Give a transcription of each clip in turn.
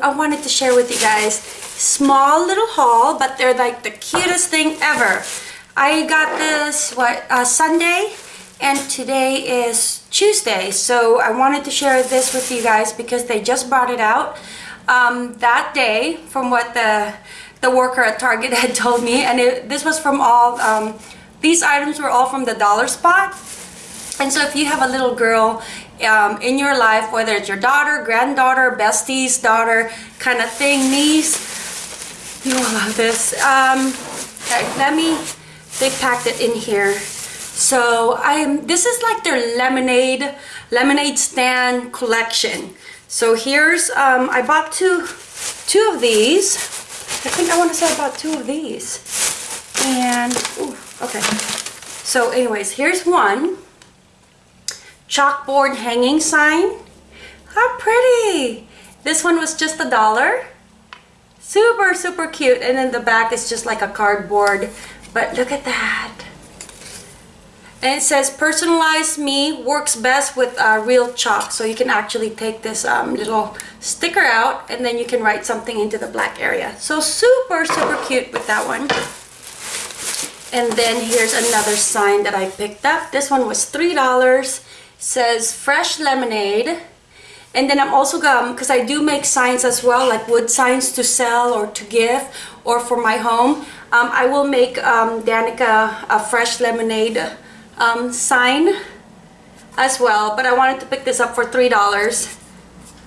I wanted to share with you guys. Small little haul but they're like the cutest thing ever. I got this what uh, Sunday and today is Tuesday. So I wanted to share this with you guys because they just brought it out um, that day from what the the worker at Target had told me. And it, this was from all um, these items were all from the dollar spot. And so if you have a little girl um, in your life, whether it's your daughter, granddaughter, bestie's daughter kind of thing, niece, you will love this. Um, okay, let me, they packed it in here. So I am, this is like their lemonade, lemonade stand collection. So here's, um, I bought two, two of these. I think I want to say I bought two of these. And, ooh, okay. So anyways, here's one chalkboard hanging sign. How pretty! This one was just a dollar. Super, super cute. And then the back is just like a cardboard. But look at that. And it says, personalized me works best with uh, real chalk. So you can actually take this um, little sticker out and then you can write something into the black area. So super, super cute with that one. And then here's another sign that I picked up. This one was $3 says fresh lemonade and then I'm also going because I do make signs as well like wood signs to sell or to give or for my home. Um, I will make um, Danica a fresh lemonade um, sign as well but I wanted to pick this up for three dollars.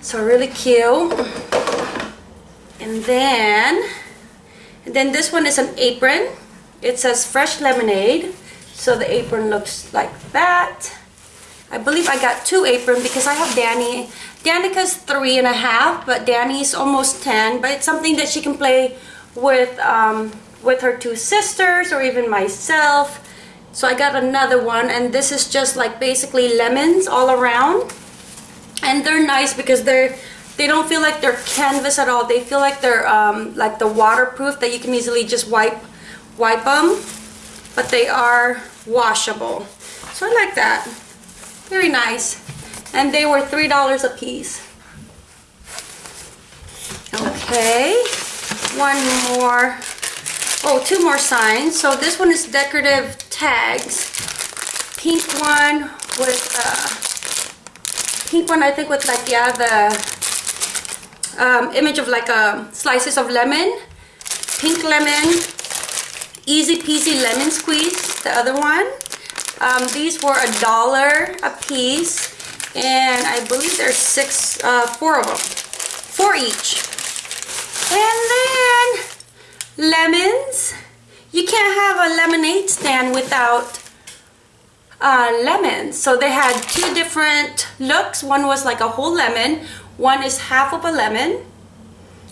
So really cute. And then and then this one is an apron. It says fresh lemonade so the apron looks like that I believe I got two apron because I have Danny. Danica's three and a half, but Danny's almost 10. But it's something that she can play with, um, with her two sisters or even myself. So I got another one and this is just like basically lemons all around. And they're nice because they're they don't feel like they're canvas at all. They feel like they're um, like the waterproof that you can easily just wipe wipe them. But they are washable. So I like that. Very nice. And they were $3 a piece. Okay. One more. Oh, two more signs. So this one is decorative tags. Pink one with, uh, pink one I think with like, yeah, the um, image of like a slices of lemon. Pink lemon. Easy peasy lemon squeeze, the other one. Um, these were a dollar a piece and I believe there's six, uh, four of them, four each. And then lemons. You can't have a lemonade stand without uh, lemons. So they had two different looks. One was like a whole lemon. One is half of a lemon.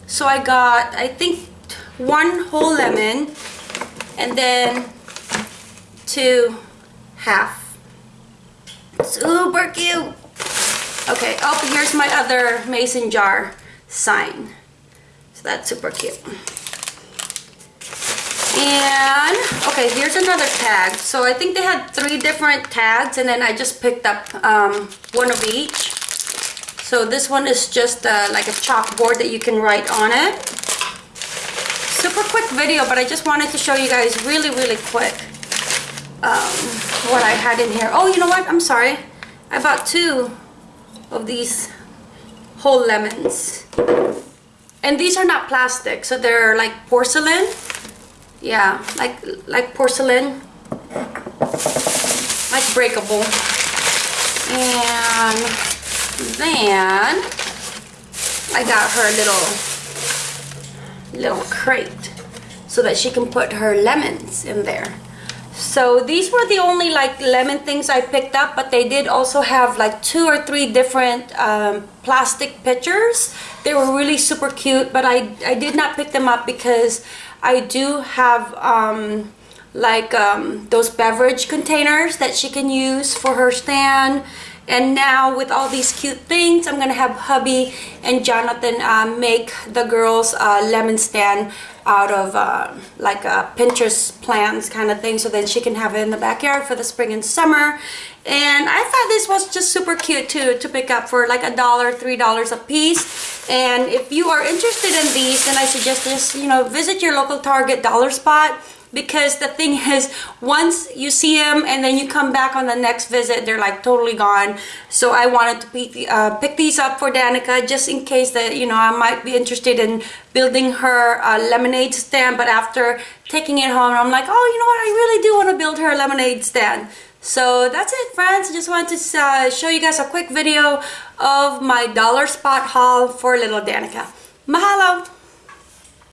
So I got, I think, one whole lemon and then two half. Super cute. Okay, oh, here's my other mason jar sign. So that's super cute. And, okay, here's another tag. So I think they had three different tags and then I just picked up um, one of each. So this one is just uh, like a chalkboard that you can write on it. Super quick video, but I just wanted to show you guys really, really quick um, what I had in here. Oh, you know what? I'm sorry. I bought two of these whole lemons. And these are not plastic, so they're like porcelain. Yeah, like like porcelain. Like breakable. And then I got her little little crate so that she can put her lemons in there. So these were the only like lemon things I picked up, but they did also have like two or three different um, plastic pitchers. They were really super cute, but I, I did not pick them up because I do have um, like um, those beverage containers that she can use for her stand. And now with all these cute things, I'm gonna have hubby and Jonathan uh, make the girls uh, lemon stand out of uh, like a Pinterest plans kind of thing so then she can have it in the backyard for the spring and summer. And I thought this was just super cute too to pick up for like a dollar three dollars a piece. And if you are interested in these then I suggest just you know visit your local Target dollar spot because the thing is once you see them and then you come back on the next visit they're like totally gone. So I wanted to pick, uh, pick these up for Danica just in case that you know I might be interested in building her lemonade stand. But after taking it home I'm like oh you know what? I really do want to build her a lemonade stand. So that's it friends. I just wanted to uh, show you guys a quick video of my dollar spot haul for little Danica. Mahalo